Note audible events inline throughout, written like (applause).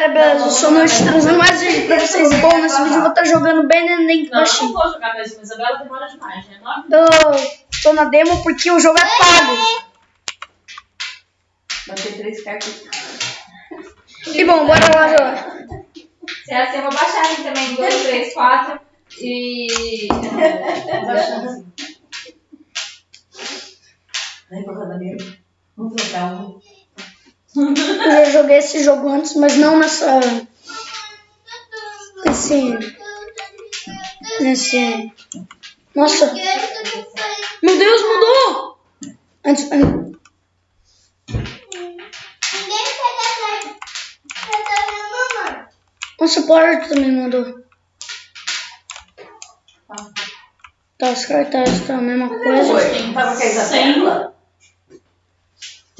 galera, beleza? Eu sou o Noite trazendo mais vídeo pra vocês. Bom, nesse vídeo eu vou estar jogando bem Link Não, eu não vou jogar mais uma Isabela, demora demais, né? Eu tô na demo porque o jogo é pago. Vai ter três cartas. E bom, bora lá jogar. Se é assim, eu vou baixar aqui também. 2, 3, 4. E. baixando. Vai pro rodadeiro. Vamos trocar um. Eu já joguei esse jogo antes, mas não nessa. Nesse. Nesse. Nossa! Meu Deus, mudou! Antes, an- Nossa, o Power também mudou. Tá, os cartazes tá a mesma coisa. Oi, tava com a Isabela?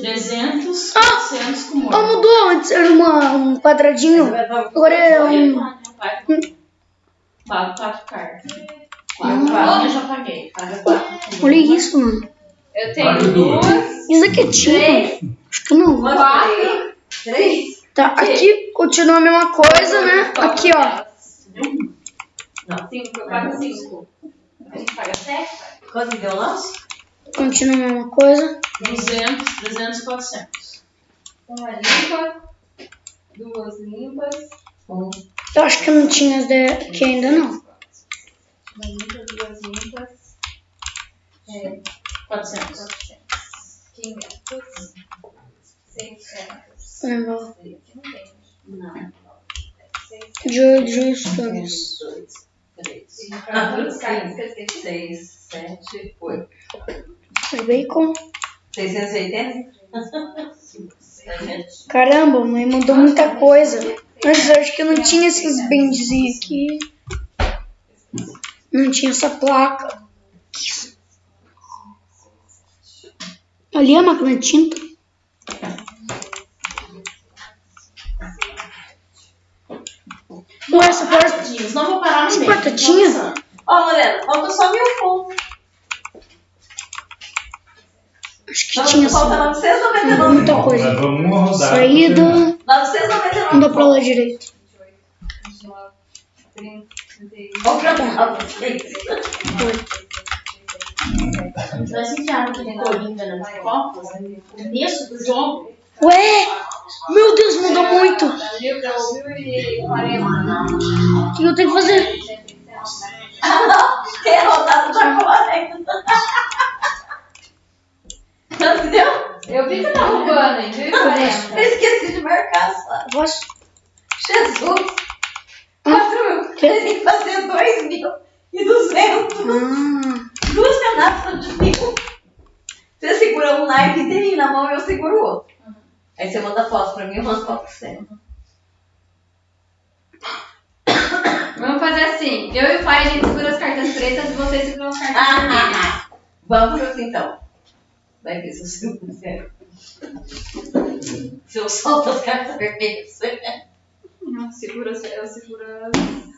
300, Ah! 400 com Ah, morte. mudou! Antes era uma, um quadradinho. Com Agora é um. Quatro, quatro, quatro cartas. quatro, A quatro. minha já paguei. Paga quatro. Olha isso, mano. Eu tenho duas, Isso aqui é tinha? Acho que não. quatro. Três? Tá, aqui continua a mesma coisa, né? Aqui, ó. Não. Cinco, eu pago cinco. A gente paga sete? Quanto deu o lance? Continua a mesma coisa. 200, 300, 400. Uma limpa, duas limpas. Um. Eu acho que eu não tinha aqui ainda não. Uma limpa, duas limpas. É, 400. 400. 500. 600. Não. Não. De, de estudos. 3, 4, 5, 6, 7, 8 os bacon. 680? Caramba, mãe mandou muita coisa. Mas eu acho que não tinha esses bendezinhos aqui. Não tinha essa placa. Ali é a máquina de tinta. Ué, essa porta... Não vou parar no meio. porta tinha? Ó, oh, Lorena, falta só meu ponto. Acho que tinha Falta essa. 999. Muita coisa. Nós vamos uma rodada. Saída. 999. Não dá pra ler direito. 29, 30, 31, Compra nova. Nós enfiaram aquele Coringa nas copas, no começo do jogo. Ué! Meu Deus, mudou muito! O Brasil pra 1040. que eu tenho que fazer? (laughs) Ah, não. Quem é rodado tá correndo. Quanto que deu? Eu vi que tá roubando, hein? 1040. (laughs) Eu esqueci de marcar só. Posso? Jesus. Quatro mil. Tem que fazer dois mil e duzentos. Ah, Duas pedaços de mil. Você segura um naipe inteirinho na mão e eu seguro o outro. Aí você manda foto pra mim, eu mando foto pra você. Vamos fazer assim. Eu e o pai, a gente segura as cartas pretas e vocês seguram as cartas vermelhas. Ah, Vamos assim então. Vai ver se eu você. Se eu solto as cartas vermelhas, você Não, segura, eu seguro as...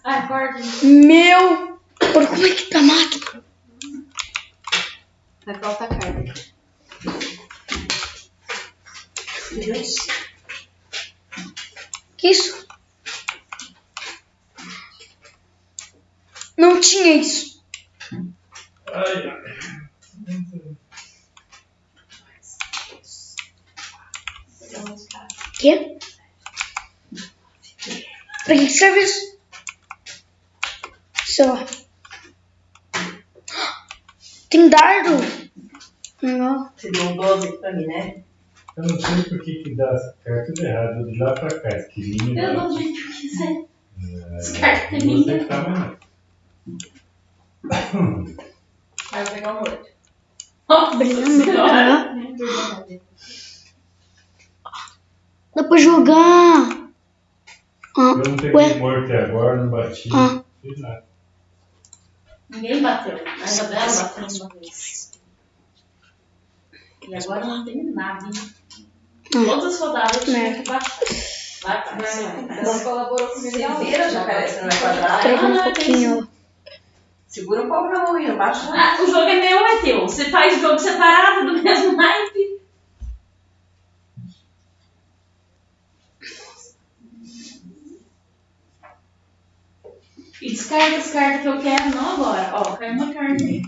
Ai, corta. meu! Por como é que tá a máquina? Vai faltar carta. Que isso? Não tinha isso. Ai, ai. Quê? Pra que serve isso? Sei lá. Tem dardo? Não. Você deu um 12 pra mim, né? Eu não sei por que que dá as cartas erradas de lá pra cá. Esquilinha. Eu dou do jeito que. É, As cartas é você tá eu vou pegar o outro. Nossa Brilhando. senhora. (laughs) Ah, Dá pra jogar. Ah, Eu não peguei ué. morto até agora, não bati. Ah. Lá. Ninguém bateu. A Isabela bateu uma vez. E agora não tem nada, hein? Todas as rodadas eu tinha que baixar. Ela colaborou Você na vira, já parece, não é quadrado. Trava um Ah, pouquinho. Segura um pouco na mão aí, não baixa. Ah, o jogo é meu ou é teu? Você faz jogo separado do mesmo naipe? E descarta as cartas que eu quero, não agora. Ó, caiu uma carta aí.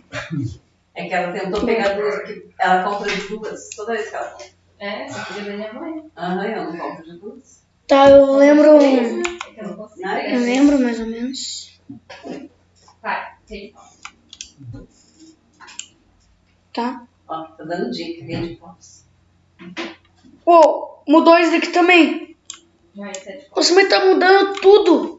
É que ela tentou pegar duas, porque ela compra de duas toda vez que ela compra. É, só queria ver minha mãe. Aham, eu não compro de duas. Tá, eu lembro. É que eu não consigo. Eu lembro mais ou menos. Vai, tem. Tá. Ó, tá dando dica, vende pops. Ô, mudou isso daqui também. Você vai tá mudando tudo. Quem tá mudando? Quem tá mudando?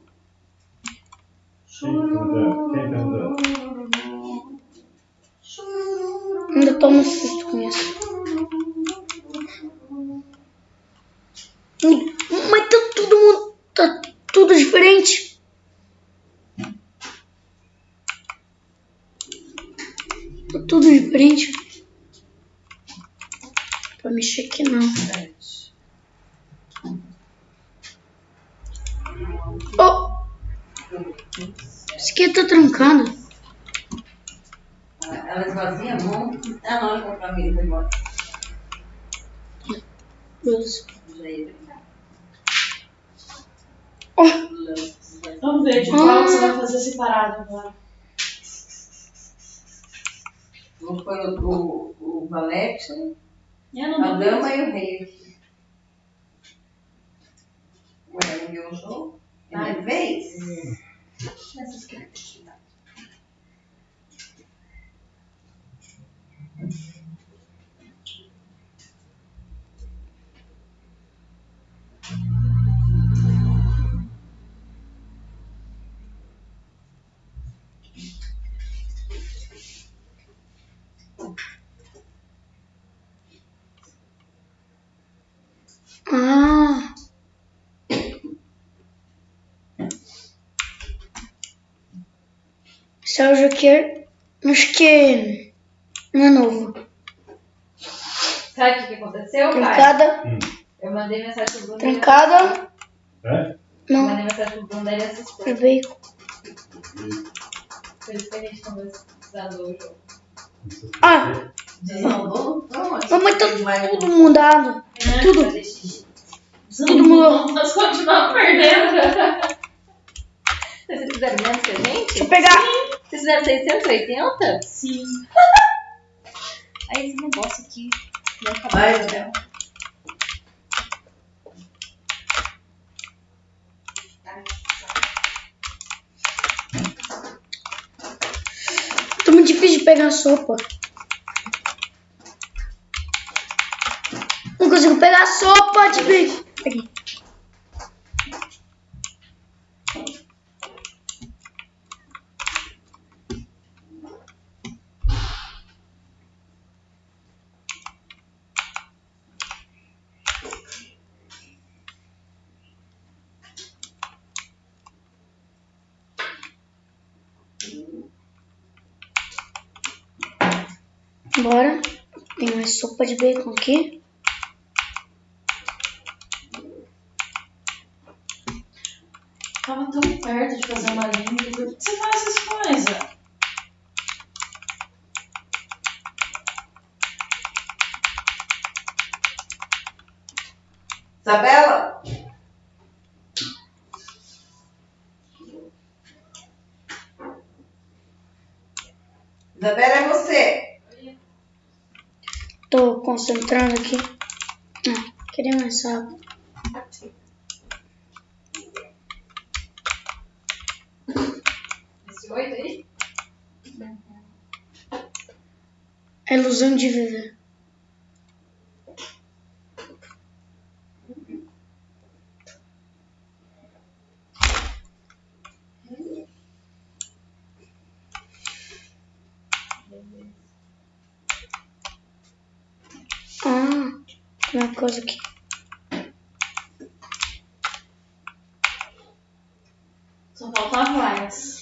Ainda tomo susto com isso. Mas tá tudo, mu- tá tudo diferente. Tá tudo diferente. Pra mexer aqui não. Oh! Aqui tá trancado. Ela ela esvazia a mão. Ah, não, ela comprou a foi embora. Beleza. Já ia brincar. Oh! Vamos ver de qual que você vai fazer separado agora. Vou pôr o, o, o valete, a dama e o rei. Ué, não viu o jogo? É minha vez? Essas cartas aqui, Sérgio aqui, acho que não é novo. Sabe o que, que aconteceu, pai? Trancada, Eu mandei mensagem pro Bruno. trancada, É? Eu não, mandei mensagem pro Bruno, daí ele assustou. é veículo. Por isso que a gente conversando o jogo. Ah, Desandou? Não, mas tá tudo mudado. Tudo. Fazer xixi. Tudo mudou. Nós continuamos perdendo. (laughs) Vocês fizeram menos que a gente? Deixa eu pegar. Vocês fizeram 680? Sim. (laughs) Aí esse negócio aqui. Não acabou. Vai, né? Tá muito difícil de pegar a sopa. Não consigo pegar a sopa, difícil. Peguei. Bora. Tem mais sopa de bacon aqui. Tava tão perto de fazer uma limpa. Por que você faz essas coisas? Isabela? Isabela, é você. Tô concentrando aqui. Ah, queria mais água. Esse 8 aí? A ilusão de viver. Ah, tem uma coisa aqui. Só faltava Lions.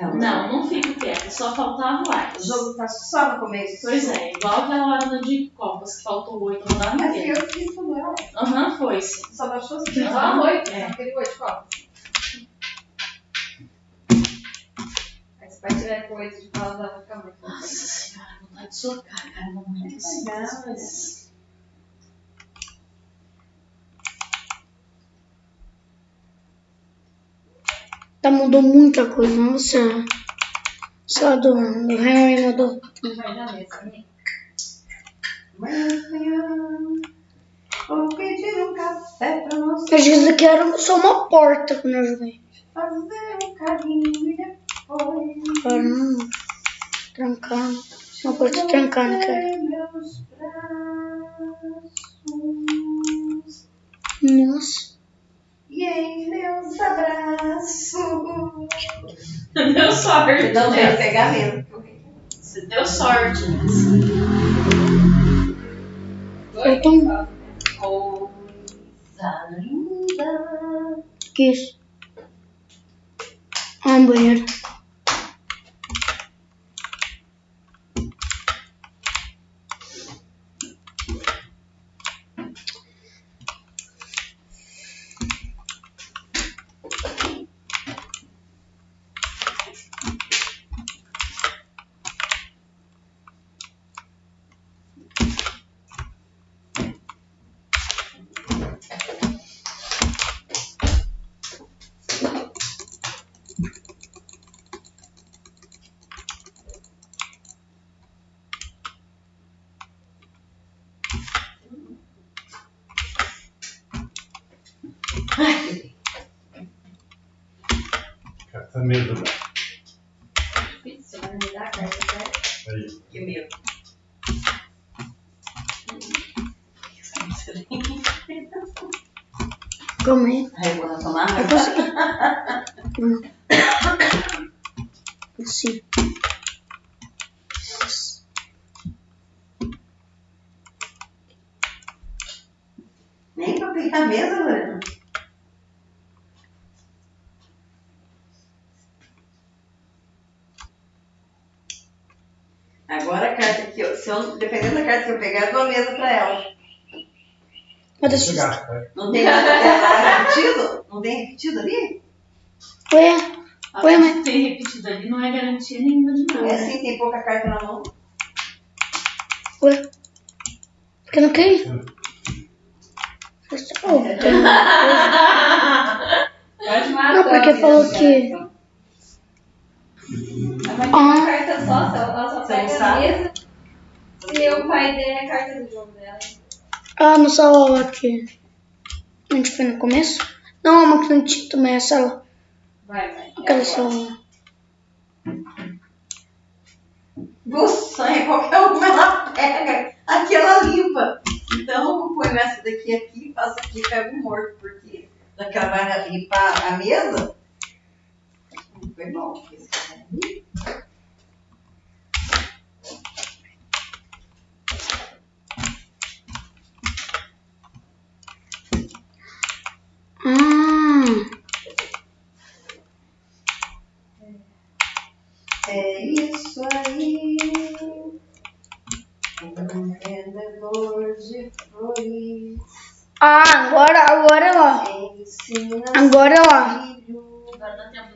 Não, Não, não fico quieto. Só faltava O Lions. jogo tá só no começo. Pois é, igual aquela hora de Copas que faltou oito, não dava Mas ninguém. eu fiz tudo ela. Aham, foi sim. Só baixou assim. Só a 8? É. Aquele 8, qual? Aí se o pai tiver com 8 de pausa, vai ficar muito. Nossa senhora, vontade de socar, cara. Não é assim. Tá, mudou muita coisa. Nossa. Só do, do Henry mudou. Vai na mesa, né? Vou pedir café pra nós Eu disse que era só uma porta quando eu joguei. fazer um carinho e depois Caramba. Trancando. Uma porta trancada, cara. Nossa. Em meus abraços. Deu sorte. Não né? tem pegamento. Você deu sorte. Eu tô... Coisa linda. Que isso? Ah, um banheiro. Mesa dá. Você vai me dar a carta, certo? Aí. Que medo. Calma aí. Aí eu vou tomar Eu consegui. Sim. Nem pra aplicar a mesa, Lorena. Agora a carta que eu, se eu, dependendo da carta que eu pegar, eu dou a mesa pra ela. Mas eu... Chegar, né? Não tem nada é repetido? Não tem repetido ali? Ué, Ué, Até mas- ter repetido ali não é garantia nenhuma de nada. É assim, tem pouca carta na mão. ué. Porque eu não ir. Oh, (laughs) tem. Pode matar. Não, porque falou que- vai ter uma carta só, ela só pega a mesa o pai der a carta do jogo dela. Ah, no salão aqui. A gente foi no começo? Não, uma que não tinha também, a sala. Vai, vai. Aquela É sala. Buçanha, qualquer uma ela pega. Aqui ela limpa. Então eu ponho essa daqui aqui, faço aqui e pego morto, porque já que ela vai limpar a mesa. Foi bom. porque esse cara Ah, É isso aí. Um vendedor de flores ah agora, agora ensina Agora Agora dá tempo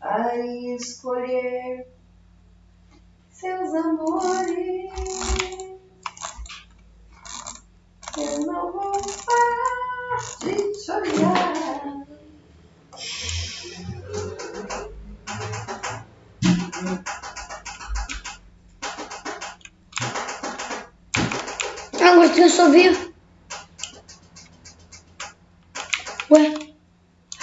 a escolher seus amores. Eu não vou parar agora tem só vivo. Ué,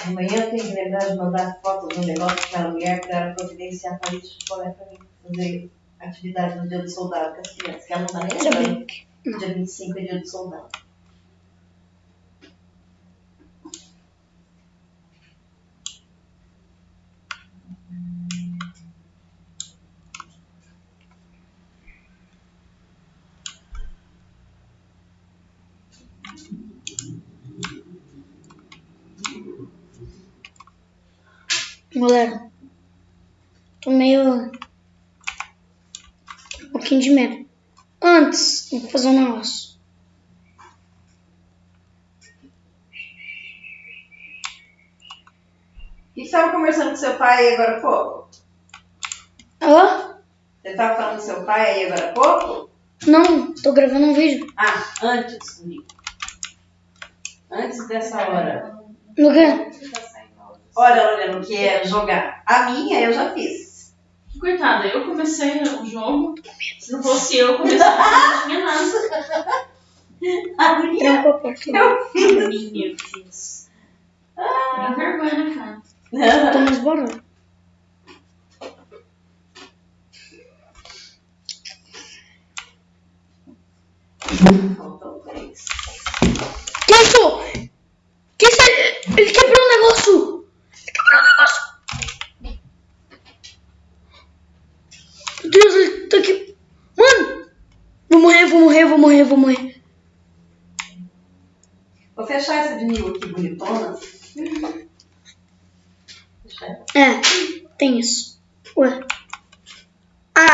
Amanhã eu tenho que lembrar de mandar fotos do negócio para a mulher para providenciar para isso para mim fazer atividade no dia do soldado com as crianças, que ela não está nem lembrando. vi. Dia 25 é dia do soldado. Galera, tô meio. Um pouquinho de medo. Antes, que fazer um negócio. O que você estava conversando com seu pai aí agora há pouco? Hã? Você estava falando com seu pai aí agora há pouco? Não, tô gravando um vídeo. Ah, antes, Guri. Antes dessa hora. No quê? Olha, Lorena, o que é jogar. A minha eu já fiz. Coitada, eu comecei o jogo. Se não fosse eu, comecei não tinha nada. A minha eu fiz. A minha eu fiz. Ah, vergonha, cara. Estamos borrando.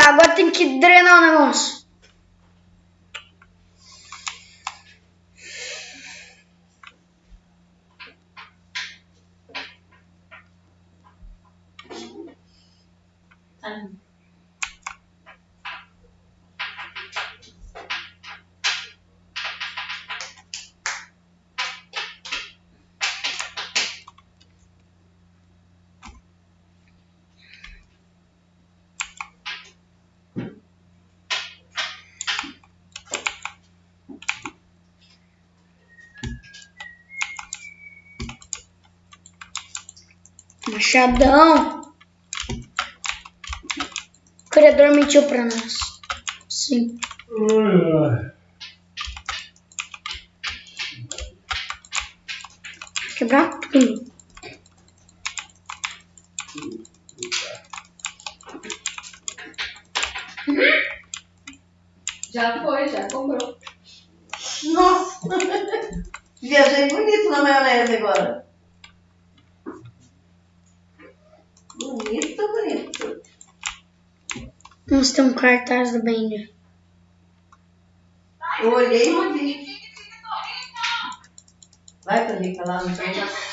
Agora tem que drenar o negócio. Machadão. O criador mentiu pra nós. Sim. Quebrar tudo. Já foi, já comprou. Nossa! (laughs) Viajei bonito na maionese agora. Bonito, bonito. Nossa, tem um cartaz do Banger. Eu olhei e não vi. Vai, Torrica, lá no cartaz.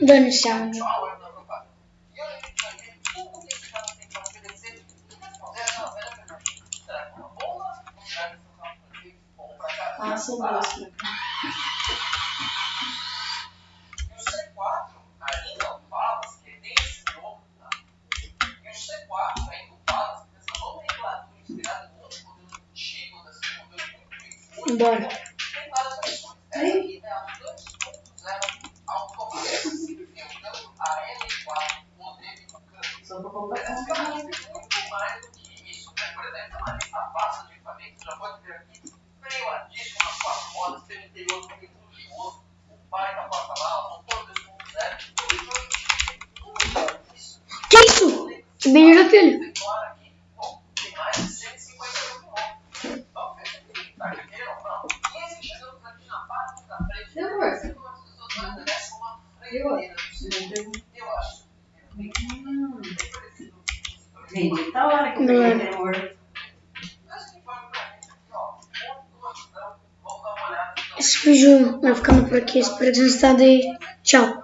Dando-se sowas vídeo vai ficando por aqui. Espero que vocês tenham gostado e tchau.